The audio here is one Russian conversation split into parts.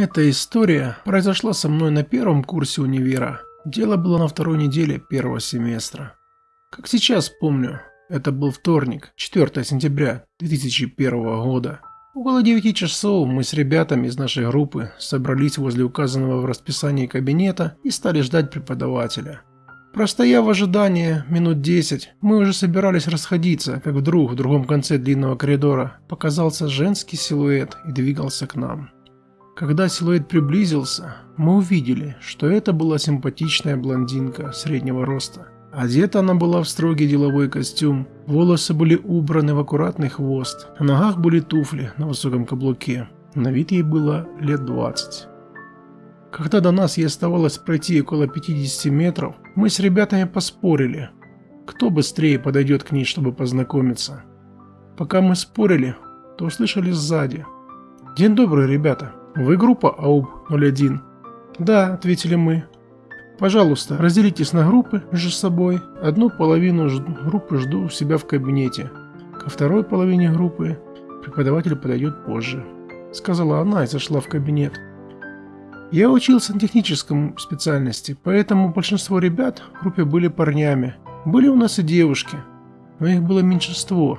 Эта история произошла со мной на первом курсе универа. Дело было на второй неделе первого семестра. Как сейчас помню, это был вторник, 4 сентября 2001 года. Около 9 часов мы с ребятами из нашей группы собрались возле указанного в расписании кабинета и стали ждать преподавателя. Простояв в ожидании минут 10, мы уже собирались расходиться, как вдруг в другом конце длинного коридора показался женский силуэт и двигался к нам. Когда силуэт приблизился, мы увидели, что это была симпатичная блондинка среднего роста. Одета она была в строгий деловой костюм, волосы были убраны в аккуратный хвост, на ногах были туфли на высоком каблуке. На вид ей было лет 20. Когда до нас ей оставалось пройти около 50 метров, мы с ребятами поспорили, кто быстрее подойдет к ней, чтобы познакомиться. Пока мы спорили, то услышали сзади. «День добрый, ребята!» «Вы группа АУБ-01?» «Да», — ответили мы. «Пожалуйста, разделитесь на группы между собой. Одну половину группы жду у себя в кабинете. Ко второй половине группы преподаватель подойдет позже», — сказала она и зашла в кабинет. Я учился на техническом специальности, поэтому большинство ребят в группе были парнями. Были у нас и девушки, но их было меньшинство,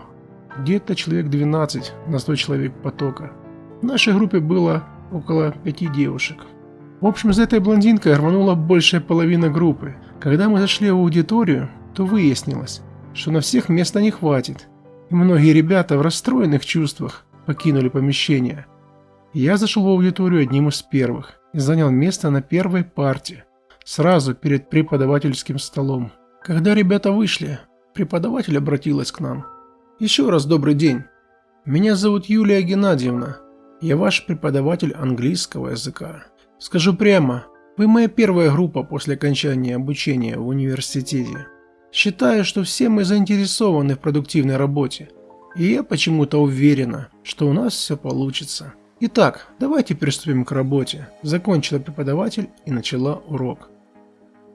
где-то человек 12 на 100 человек потока. В нашей группе было около пяти девушек. В общем, за этой блондинкой рванула большая половина группы. Когда мы зашли в аудиторию, то выяснилось, что на всех места не хватит. И многие ребята в расстроенных чувствах покинули помещение. Я зашел в аудиторию одним из первых и занял место на первой парте, сразу перед преподавательским столом. Когда ребята вышли, преподаватель обратилась к нам. «Еще раз добрый день. Меня зовут Юлия Геннадьевна. Я ваш преподаватель английского языка. Скажу прямо, вы моя первая группа после окончания обучения в университете. Считаю, что все мы заинтересованы в продуктивной работе. И я почему-то уверена, что у нас все получится. Итак, давайте приступим к работе. Закончила преподаватель и начала урок.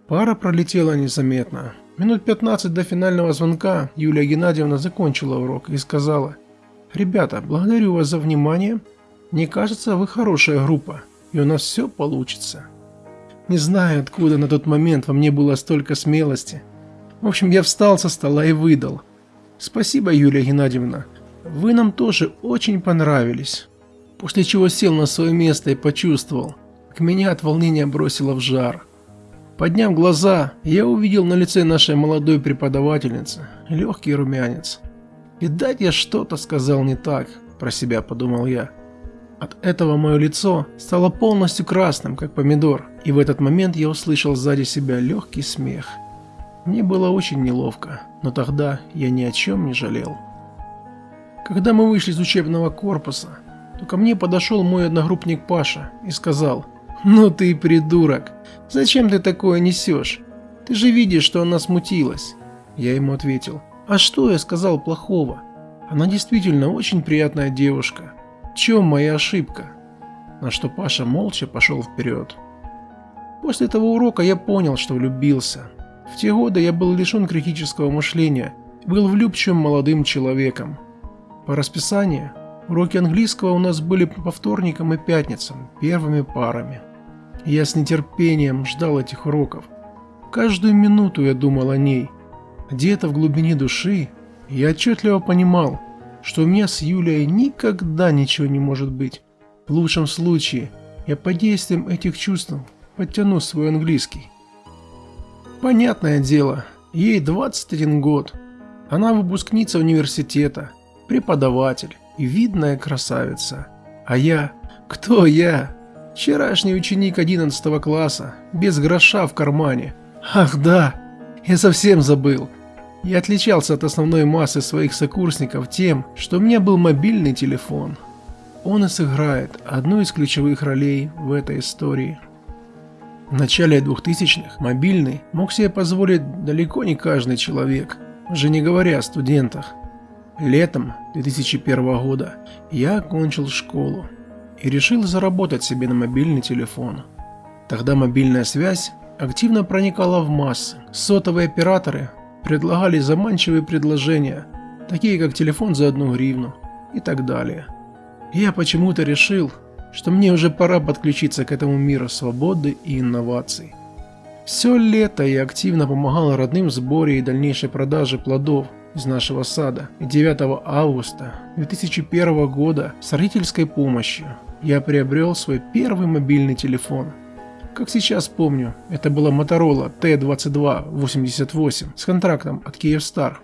Пара пролетела незаметно. Минут 15 до финального звонка Юлия Геннадьевна закончила урок и сказала, «Ребята, благодарю вас за внимание. Мне кажется, вы хорошая группа, и у нас все получится. Не знаю, откуда на тот момент во мне было столько смелости. В общем, я встал со стола и выдал. Спасибо, Юлия Геннадьевна. Вы нам тоже очень понравились. После чего сел на свое место и почувствовал, как меня от волнения бросило в жар. Подняв глаза, я увидел на лице нашей молодой преподавательницы легкий румянец. И дать я что-то сказал не так, про себя подумал я. От этого мое лицо стало полностью красным, как помидор, и в этот момент я услышал сзади себя легкий смех. Мне было очень неловко, но тогда я ни о чем не жалел. Когда мы вышли из учебного корпуса, то ко мне подошел мой одногруппник Паша и сказал, «Ну ты придурок, зачем ты такое несешь? Ты же видишь, что она смутилась». Я ему ответил, «А что я сказал плохого? Она действительно очень приятная девушка, чем моя ошибка? На что Паша молча пошел вперед. После этого урока я понял, что влюбился. В те годы я был лишен критического мышления, был влюбчивым молодым человеком. По расписанию, уроки английского у нас были по вторникам и пятницам, первыми парами. Я с нетерпением ждал этих уроков. Каждую минуту я думал о ней. Где-то в глубине души я отчетливо понимал, что у меня с Юлией никогда ничего не может быть. В лучшем случае, я под действием этих чувств подтяну свой английский. Понятное дело, ей 21 год. Она выпускница университета, преподаватель и видная красавица. А я? Кто я? Вчерашний ученик 11 класса, без гроша в кармане. Ах да, я совсем забыл. Я отличался от основной массы своих сокурсников тем, что у меня был мобильный телефон. Он и сыграет одну из ключевых ролей в этой истории. В начале 2000-х мобильный мог себе позволить далеко не каждый человек, уже не говоря о студентах. Летом 2001 года я окончил школу и решил заработать себе на мобильный телефон. Тогда мобильная связь активно проникала в массы. Сотовые операторы предлагали заманчивые предложения, такие как телефон за одну гривну и так далее. Я почему-то решил, что мне уже пора подключиться к этому миру свободы и инноваций. Все лето я активно помогал родным в сборе и дальнейшей продаже плодов из нашего сада. И 9 августа 2001 года с родительской помощью я приобрел свой первый мобильный телефон. Как сейчас помню, это была Motorola T2288 с контрактом от Kyivstar.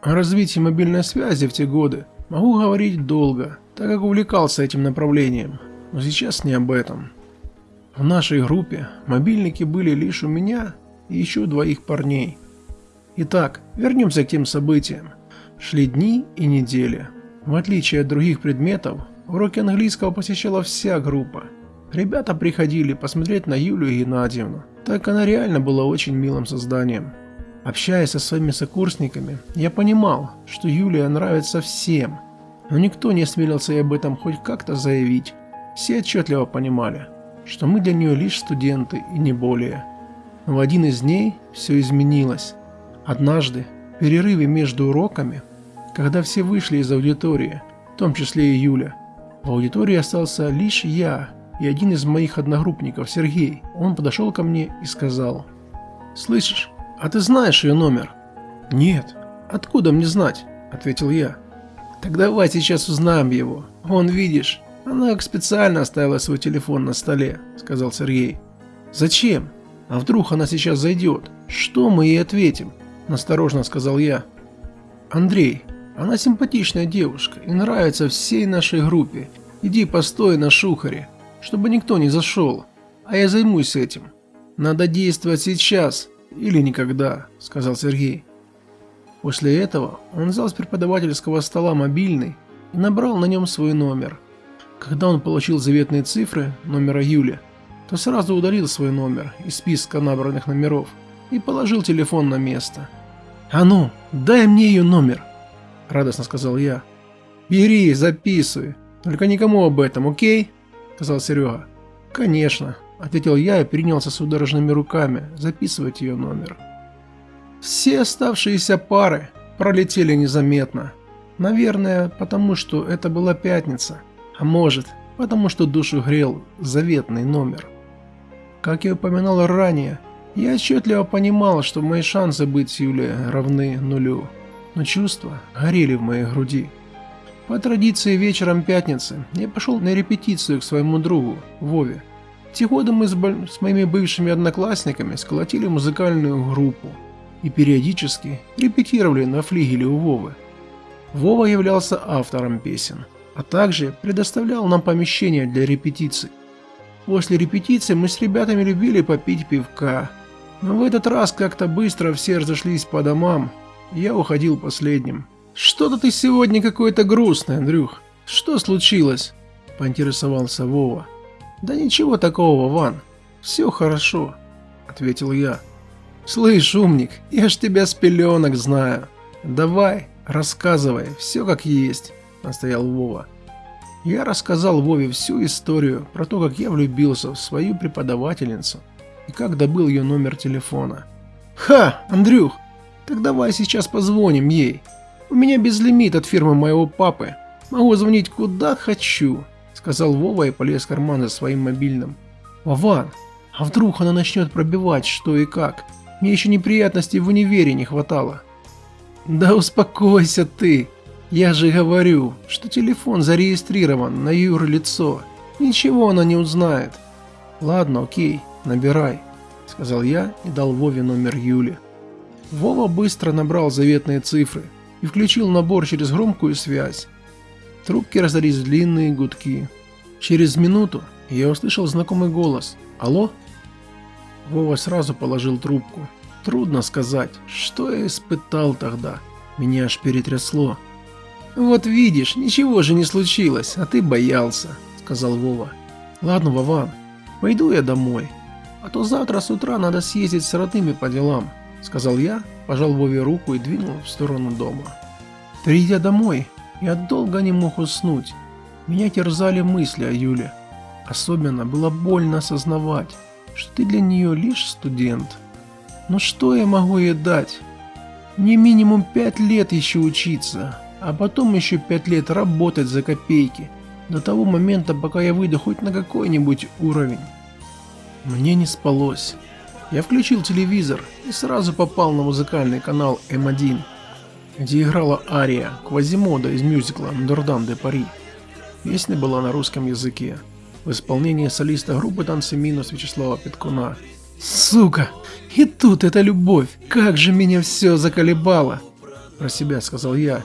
О развитии мобильной связи в те годы могу говорить долго, так как увлекался этим направлением, но сейчас не об этом. В нашей группе мобильники были лишь у меня и еще двоих парней. Итак, вернемся к тем событиям. Шли дни и недели. В отличие от других предметов, уроки английского посещала вся группа. Ребята приходили посмотреть на Юлию Геннадьевну, так она реально была очень милым созданием. Общаясь со своими сокурсниками, я понимал, что Юлия нравится всем, но никто не осмелился об этом хоть как-то заявить. Все отчетливо понимали, что мы для нее лишь студенты и не более. Но в один из дней все изменилось. Однажды, в перерыве между уроками, когда все вышли из аудитории, в том числе и Юля, в аудитории остался лишь я и один из моих одногруппников, Сергей. Он подошел ко мне и сказал, «Слышишь, а ты знаешь ее номер?» «Нет. Откуда мне знать?» – ответил я. «Так давай сейчас узнаем его. Вон, видишь, она как специально оставила свой телефон на столе», – сказал Сергей. «Зачем? А вдруг она сейчас зайдет? Что мы ей ответим?» – насторожно сказал я. «Андрей, она симпатичная девушка и нравится всей нашей группе. Иди постой на шухаре, чтобы никто не зашел, а я займусь этим. Надо действовать сейчас или никогда», – сказал Сергей. После этого он взял с преподавательского стола мобильный и набрал на нем свой номер. Когда он получил заветные цифры номера Юли, то сразу удалил свой номер из списка набранных номеров и положил телефон на место. «А ну, дай мне ее номер!» – радостно сказал я. «Бери, записывай, только никому об этом, окей?» – сказал Серега. «Конечно», – ответил я и принялся судорожными руками записывать ее номер. Все оставшиеся пары пролетели незаметно. Наверное, потому что это была пятница. А может, потому что душу грел заветный номер. Как я упоминал ранее, я отчетливо понимал, что мои шансы быть с Юлей равны нулю. Но чувства горели в моей груди. По традиции вечером пятницы я пошел на репетицию к своему другу, Вове. Годы мы с, с моими бывшими одноклассниками сколотили музыкальную группу и периодически репетировали на флигеле у Вовы. Вова являлся автором песен, а также предоставлял нам помещение для репетиций. После репетиции мы с ребятами любили попить пивка, но в этот раз как-то быстро все разошлись по домам, и я уходил последним. «Что-то ты сегодня какой-то грустный, Андрюх. Что случилось?» – поинтересовался Вова. «Да ничего такого, Ван. Все хорошо», – ответил я. «Слышь, умник, я ж тебя с пеленок знаю. Давай, рассказывай, все как есть», – настоял Вова. Я рассказал Вове всю историю про то, как я влюбился в свою преподавательницу и как добыл ее номер телефона. «Ха, Андрюх, так давай сейчас позвоним ей. У меня безлимит от фирмы моего папы. Могу звонить куда хочу», – сказал Вова и полез в карман за своим мобильным. «Вован, а вдруг она начнет пробивать что и как? Мне еще неприятностей в универе не хватало. Да успокойся ты. Я же говорю, что телефон зарегистрирован на юрлицо. Ничего она не узнает. Ладно, окей, набирай, сказал я и дал Вове номер Юли. Вова быстро набрал заветные цифры и включил набор через громкую связь. Трубки раздались длинные гудки. Через минуту я услышал знакомый голос. «Алло?» Вова сразу положил трубку. Трудно сказать, что я испытал тогда. Меня аж перетрясло. «Вот видишь, ничего же не случилось, а ты боялся», — сказал Вова. «Ладно, Вован, пойду я домой, а то завтра с утра надо съездить с родными по делам», — сказал я, пожал Вове руку и двинул в сторону дома. Придя домой, я долго не мог уснуть. Меня терзали мысли о Юле. Особенно было больно осознавать, что ты для нее лишь студент. Но что я могу ей дать? Мне минимум пять лет еще учиться, а потом еще пять лет работать за копейки. до того момента, пока я выйду хоть на какой-нибудь уровень. Мне не спалось. Я включил телевизор и сразу попал на музыкальный канал М1, где играла ария Квазимода из мюзикла «Нордам де Пари». Песня была на русском языке, в исполнении солиста группы «Танцы минус» Вячеслава Петкуна. «Сука! И тут эта любовь! Как же меня все заколебало!» Про себя сказал я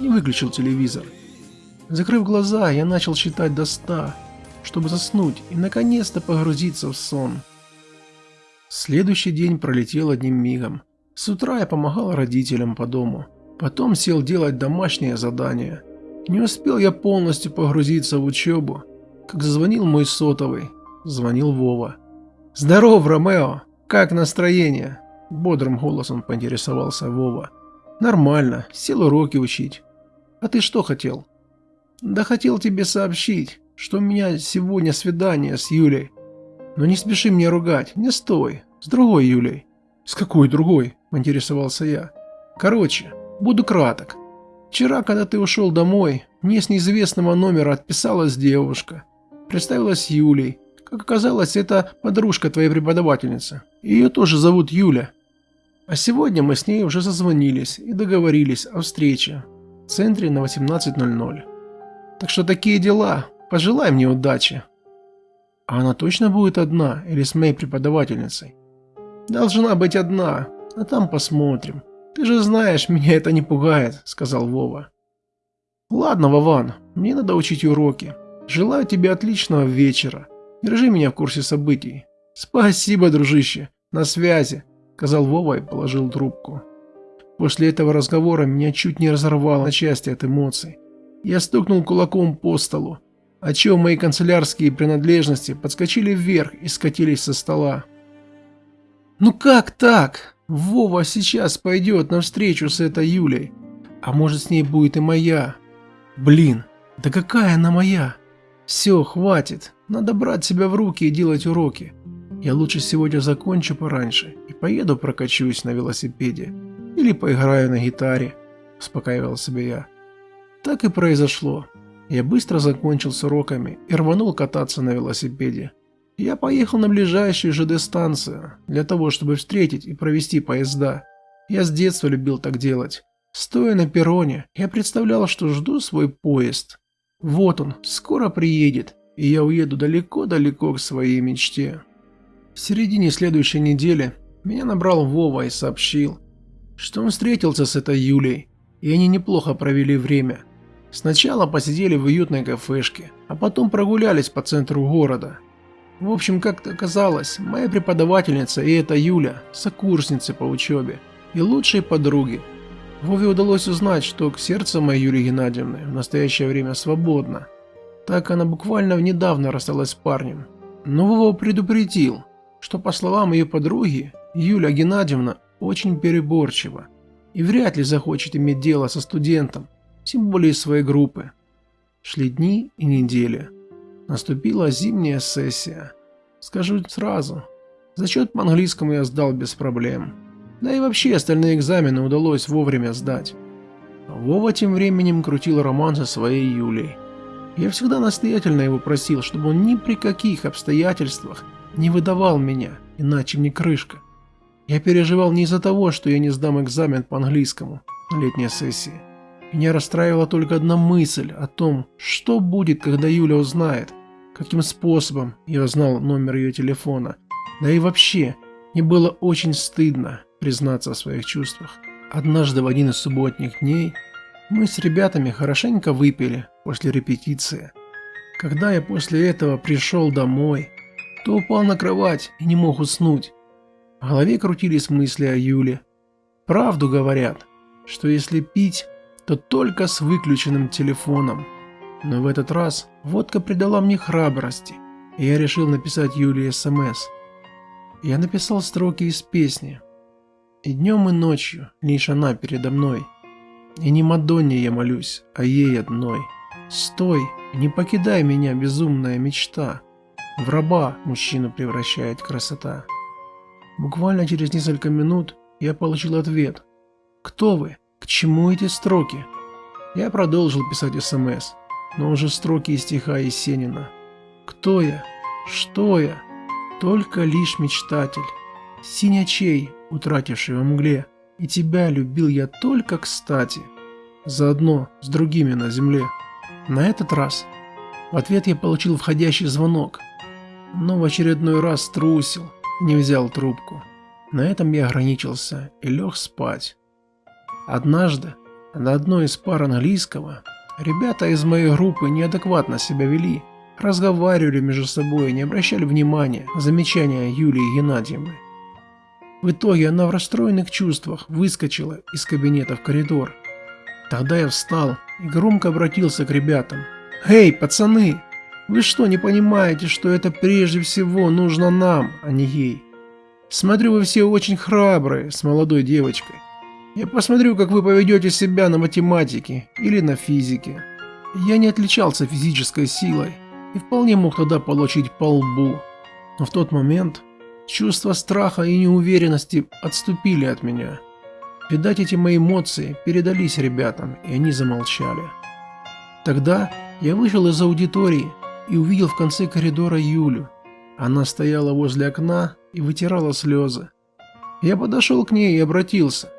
и выключил телевизор. Закрыв глаза, я начал считать до ста, чтобы заснуть и наконец-то погрузиться в сон. Следующий день пролетел одним мигом. С утра я помогал родителям по дому. Потом сел делать домашнее задание. Не успел я полностью погрузиться в учебу, как зазвонил мой сотовый. Звонил Вова. «Здоров, Ромео! Как настроение?» Бодрым голосом поинтересовался Вова. «Нормально, сел уроки учить. А ты что хотел?» «Да хотел тебе сообщить, что у меня сегодня свидание с Юлей. Но не спеши мне ругать, не стой, с другой Юлей». «С какой другой?» – поинтересовался я. «Короче, буду краток. Вчера, когда ты ушел домой, мне с неизвестного номера отписалась девушка. Представилась Юлей. Как оказалось, это подружка твоей преподавательницы. Ее тоже зовут Юля. А сегодня мы с ней уже созвонились и договорились о встрече в центре на 18.00. Так что такие дела. Пожелай мне удачи. А она точно будет одна или с моей преподавательницей? Должна быть одна, а там посмотрим. Ты же знаешь, меня это не пугает, сказал Вова. Ладно, Вован, мне надо учить уроки. Желаю тебе отличного вечера. Держи меня в курсе событий. Спасибо, дружище. На связи, сказал Вова и положил трубку. После этого разговора меня чуть не разорвало на части от эмоций. Я стукнул кулаком по столу, отчего мои канцелярские принадлежности подскочили вверх и скатились со стола. «Ну как так? Вова сейчас пойдет навстречу с этой Юлей. А может с ней будет и моя? Блин, да какая она моя? Все, хватит. Надо брать себя в руки и делать уроки. Я лучше сегодня закончу пораньше и поеду прокачусь на велосипеде. Или поиграю на гитаре, успокаивал себя я. Так и произошло. Я быстро закончил с уроками и рванул кататься на велосипеде. Я поехал на ближайшую ЖД-станцию, для того, чтобы встретить и провести поезда. Я с детства любил так делать. Стоя на перроне, я представлял, что жду свой поезд. Вот он, скоро приедет, и я уеду далеко-далеко к своей мечте. В середине следующей недели меня набрал Вова и сообщил, что он встретился с этой Юлей, и они неплохо провели время. Сначала посидели в уютной кафешке, а потом прогулялись по центру города. В общем, как-то оказалось, моя преподавательница и эта Юля – сокурсницы по учебе и лучшие подруги. Вове удалось узнать, что сердце моей Юлии Геннадьевны в настоящее время свободно. Так она буквально недавно рассталась с парнем. Но Вова предупредил, что по словам ее подруги, Юля Геннадьевна очень переборчива и вряд ли захочет иметь дело со студентом, тем более своей группы. Шли дни и недели. Наступила зимняя сессия. Скажу сразу, зачет по английскому я сдал без проблем. Да и вообще остальные экзамены удалось вовремя сдать. Вова тем временем крутил роман со своей Юлей. Я всегда настоятельно его просил, чтобы он ни при каких обстоятельствах не выдавал меня, иначе мне крышка. Я переживал не из-за того, что я не сдам экзамен по английскому на летней сессии. Меня расстраивала только одна мысль о том, что будет, когда Юля узнает, каким способом я узнал номер ее телефона. Да и вообще, мне было очень стыдно признаться о своих чувствах. Однажды в один из субботних дней мы с ребятами хорошенько выпили после репетиции. Когда я после этого пришел домой, то упал на кровать и не мог уснуть. В голове крутились мысли о Юле. Правду говорят, что если пить, то только с выключенным телефоном. Но в этот раз водка придала мне храбрости, и я решил написать Юле СМС. Я написал строки из песни. И днем и ночью лишь она передо мной. И не Мадонне я молюсь, а ей одной. Стой, не покидай меня, безумная мечта. В раба мужчину превращает красота. Буквально через несколько минут я получил ответ. «Кто вы? К чему эти строки?» Я продолжил писать СМС. но уже строки из стиха Есенина. Кто я? Что я? Только лишь мечтатель. Синячей, утративший во мгле, и тебя любил я только кстати. Заодно с другими на земле. На этот раз в ответ я получил входящий звонок, но в очередной раз трусил, не взял трубку. На этом я ограничился и лег спать. Однажды на одной из пар английского ребята из моей группы неадекватно себя вели, разговаривали между собой и не обращали внимания на замечания Юлии Геннадьевны. В итоге она в расстроенных чувствах выскочила из кабинета в коридор. Тогда я встал и громко обратился к ребятам. «Эй, пацаны, вы что, не понимаете, что это прежде всего нужно нам, а не ей? Смотрю, вы все очень храбрые с молодой девочкой. Я посмотрю, как вы поведете себя на математике или на физике. Я не отличался физической силой и вполне мог тогда получить по лбу. Но в тот момент чувства страха и неуверенности отступили от меня. Видать, эти мои эмоции передались ребятам, и они замолчали. Тогда я вышел из аудитории и увидел в конце коридора Юлю. Она стояла возле окна и вытирала слезы. Я подошел к ней и обратился.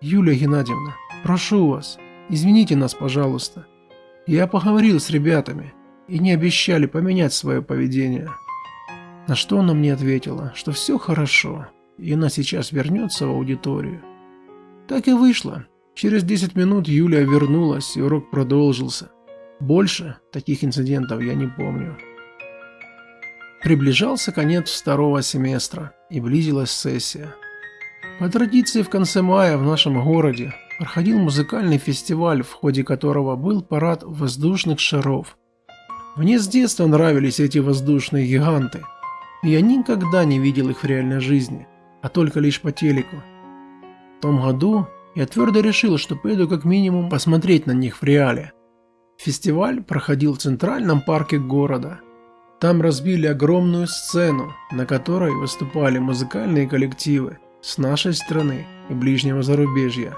«Юлия Геннадьевна, прошу вас, извините нас, пожалуйста. Я поговорил с ребятами, и не обещали поменять свое поведение». На что она мне ответила, что все хорошо, и она сейчас вернется в аудиторию. Так и вышло. Через 10 минут Юлия вернулась, и урок продолжился. Больше таких инцидентов я не помню. Приближался конец второго семестра, и близилась сессия. По традиции в конце мая в нашем городе проходил музыкальный фестиваль, в ходе которого был парад воздушных шаров. Мне с детства нравились эти воздушные гиганты, и я никогда не видел их в реальной жизни, а только лишь по телеку. В том году я твердо решил, что поеду как минимум посмотреть на них в реале. Фестиваль проходил в центральном парке города. Там разбили огромную сцену, на которой выступали музыкальные коллективы, с нашей страны и ближнего зарубежья.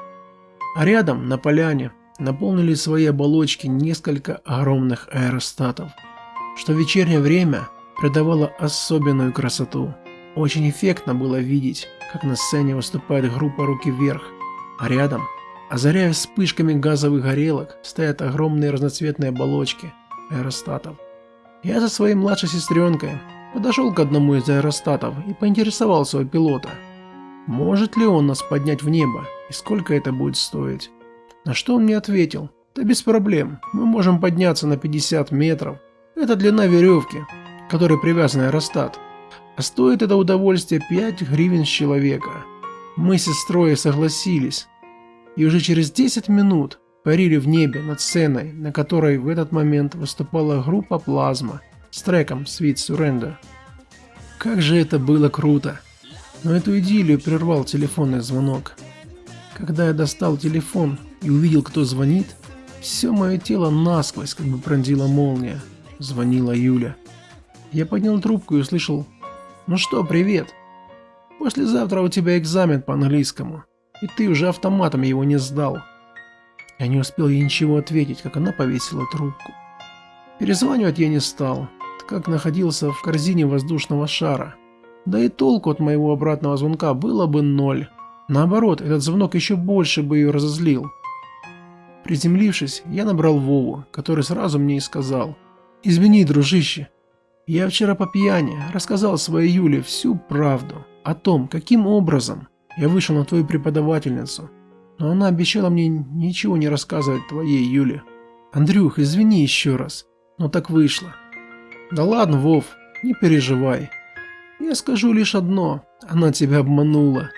А рядом, на поляне, наполнили свои оболочки несколько огромных аэростатов, что в вечернее время придавало особенную красоту. Очень эффектно было видеть, как на сцене выступает группа «Руки вверх», а рядом, озаряя вспышками газовых горелок, стоят огромные разноцветные оболочки аэростатов. Я со своей младшей сестренкой подошел к одному из аэростатов и поинтересовался у пилота – может ли он нас поднять в небо и сколько это будет стоить? На что он мне ответил, да без проблем, мы можем подняться на 50 метров. Это длина веревки, которой привязан аэростат. А стоит это удовольствие 5 гривен с человека. Мы с сестрой согласились. И уже через 10 минут парили в небе над сценой, на которой в этот момент выступала группа Плазма с треком Sweet Surrender. Как же это было круто! Но эту идиллию прервал телефонный звонок. Когда я достал телефон и увидел, кто звонит, все мое тело насквозь как бы пронзила молния. Звонила Юля. Я поднял трубку и услышал «Ну что, привет. Послезавтра у тебя экзамен по английскому, и ты уже автоматом его не сдал». Я не успел ей ничего ответить, как она повесила трубку. Перезванивать я не стал, так как находился в корзине воздушного шара – да и толку от моего обратного звонка было бы ноль. Наоборот, этот звонок еще больше бы ее разозлил. Приземлившись, я набрал Вову, который сразу мне и сказал. «Извини, дружище, я вчера по пьяни рассказал своей Юле всю правду о том, каким образом я вышел на твою преподавательницу, но она обещала мне ничего не рассказывать твоей Юле. Андрюх, извини еще раз, но так вышло. Да ладно, Вов, не переживай, я скажу лишь одно, она тебя обманула.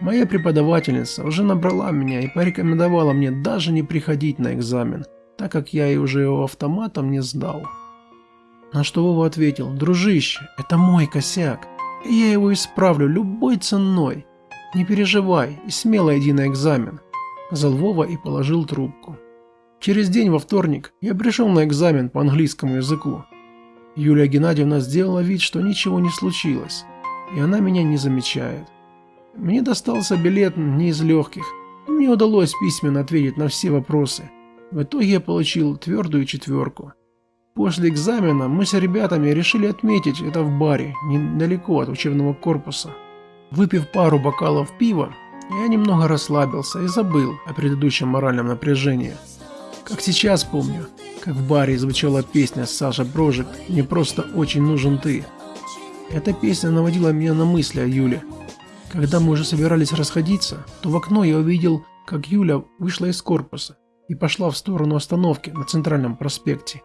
Моя преподавательница уже набрала меня и порекомендовала мне даже не приходить на экзамен, так как я и уже его автоматом не сдал. На что Вова ответил, дружище, это мой косяк, и я его исправлю любой ценой. Не переживай и смело иди на экзамен, сказал Вова и положил трубку. Через день во вторник я пришел на экзамен по английскому языку. Юлия Геннадьевна сделала вид, что ничего не случилось, и она меня не замечает. Мне достался билет не из легких, мне удалось письменно ответить на все вопросы. В итоге я получил твердую четверку. После экзамена мы с ребятами решили отметить это в баре, недалеко от учебного корпуса. Выпив пару бокалов пива, я немного расслабился и забыл о предыдущем моральном напряжении. Как сейчас помню, как в баре звучала песня Саша Брожик «Не просто очень нужен ты». Эта песня наводила меня на мысли о Юле. Когда мы уже собирались расходиться, то в окно я увидел, как Юля вышла из корпуса и пошла в сторону остановки на центральном проспекте.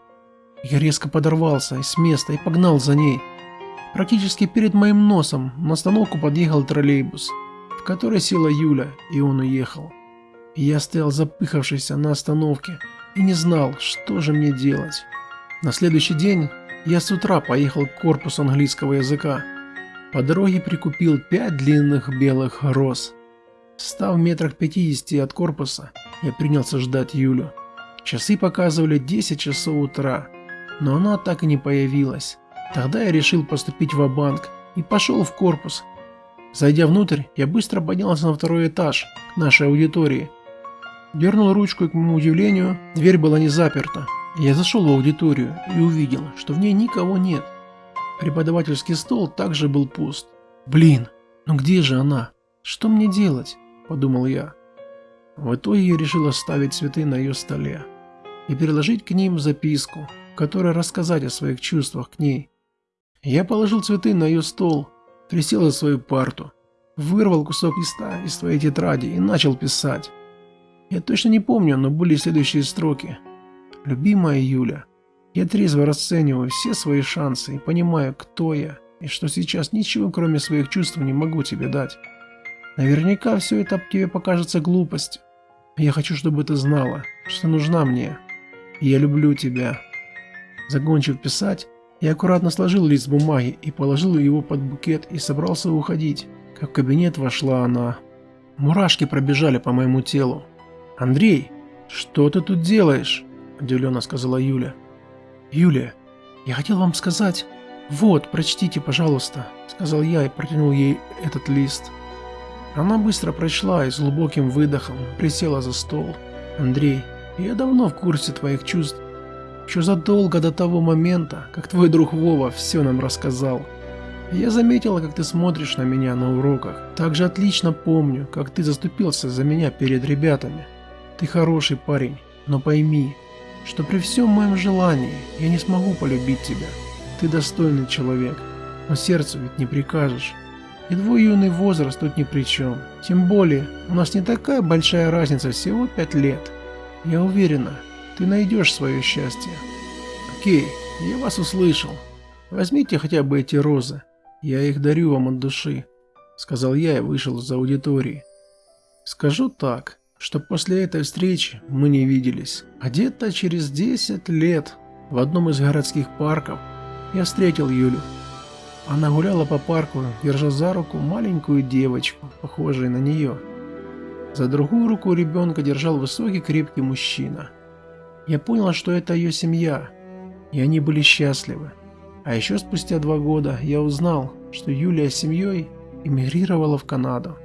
Я резко подорвался с места и погнал за ней. Практически перед моим носом на остановку подъехал троллейбус, в который села Юля, и он уехал. Я стоял запыхавшийся на остановке и не знал, что же мне делать. На следующий день я с утра поехал к корпусу английского языка. По дороге прикупил пять длинных белых роз. Став в метрах 50 от корпуса, я принялся ждать Юлю. Часы показывали 10 часов утра, но она так и не появилась. Тогда я решил поступить в банк и пошел в корпус. Зайдя внутрь, я быстро поднялся на второй этаж, к нашей аудитории. Дернул ручку и, к моему удивлению, дверь была не заперта. Я зашел в аудиторию и увидел, что в ней никого нет. Преподавательский стол также был пуст. Блин, ну где же она? Что мне делать? Подумал я. В итоге я решил оставить цветы на ее столе и переложить к ним записку, в которой рассказать о своих чувствах к ней. Я положил цветы на ее стол, присел за свою парту, вырвал кусок листа из своей тетради и начал писать. Я точно не помню, но были следующие строки. «Любимая Юля, я трезво расцениваю все свои шансы и понимаю, кто я, и что сейчас ничего кроме своих чувств не могу тебе дать. Наверняка все это тебе покажется глупостью. Я хочу, чтобы ты знала, что нужна мне. И я люблю тебя». Закончив писать, я аккуратно сложил лист бумаги и положил его под букет и собрался уходить, как в кабинет вошла она. Мурашки пробежали по моему телу. «Андрей, что ты тут делаешь?» – удивленно сказала Юля. «Юля, я хотел вам сказать...» «Вот, прочтите, пожалуйста», – сказал я и протянул ей этот лист. Она быстро прочла и с глубоким выдохом присела за стол. «Андрей, я давно в курсе твоих чувств. Еще задолго до того момента, как твой друг Вова все нам рассказал. Я заметила, как ты смотришь на меня на уроках. Также отлично помню, как ты заступился за меня перед ребятами. Ты хороший парень, но пойми, что при всем моем желании я не смогу полюбить тебя. Ты достойный человек, но сердцу ведь не прикажешь. И твой юный возраст тут ни при чем. Тем более, у нас не такая большая разница, всего пять лет. Я уверена, ты найдешь свое счастье. Окей, я вас услышал. Возьмите хотя бы эти розы. Я их дарю вам от души. Сказал я и вышел из аудитории. Скажу так что после этой встречи мы не виделись. А где-то через 10 лет в одном из городских парков я встретил Юлю. Она гуляла по парку, держа за руку маленькую девочку, похожую на нее. За другую руку ребенка держал высокий крепкий мужчина. Я понял, что это ее семья, и они были счастливы. А еще спустя два года я узнал, что Юлия с семьей эмигрировала в Канаду.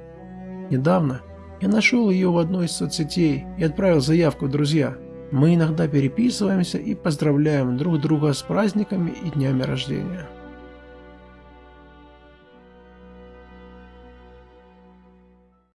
Недавно я нашел ее в одной из соцсетей и отправил заявку в друзья. Мы иногда переписываемся и поздравляем друг друга с праздниками и днями рождения.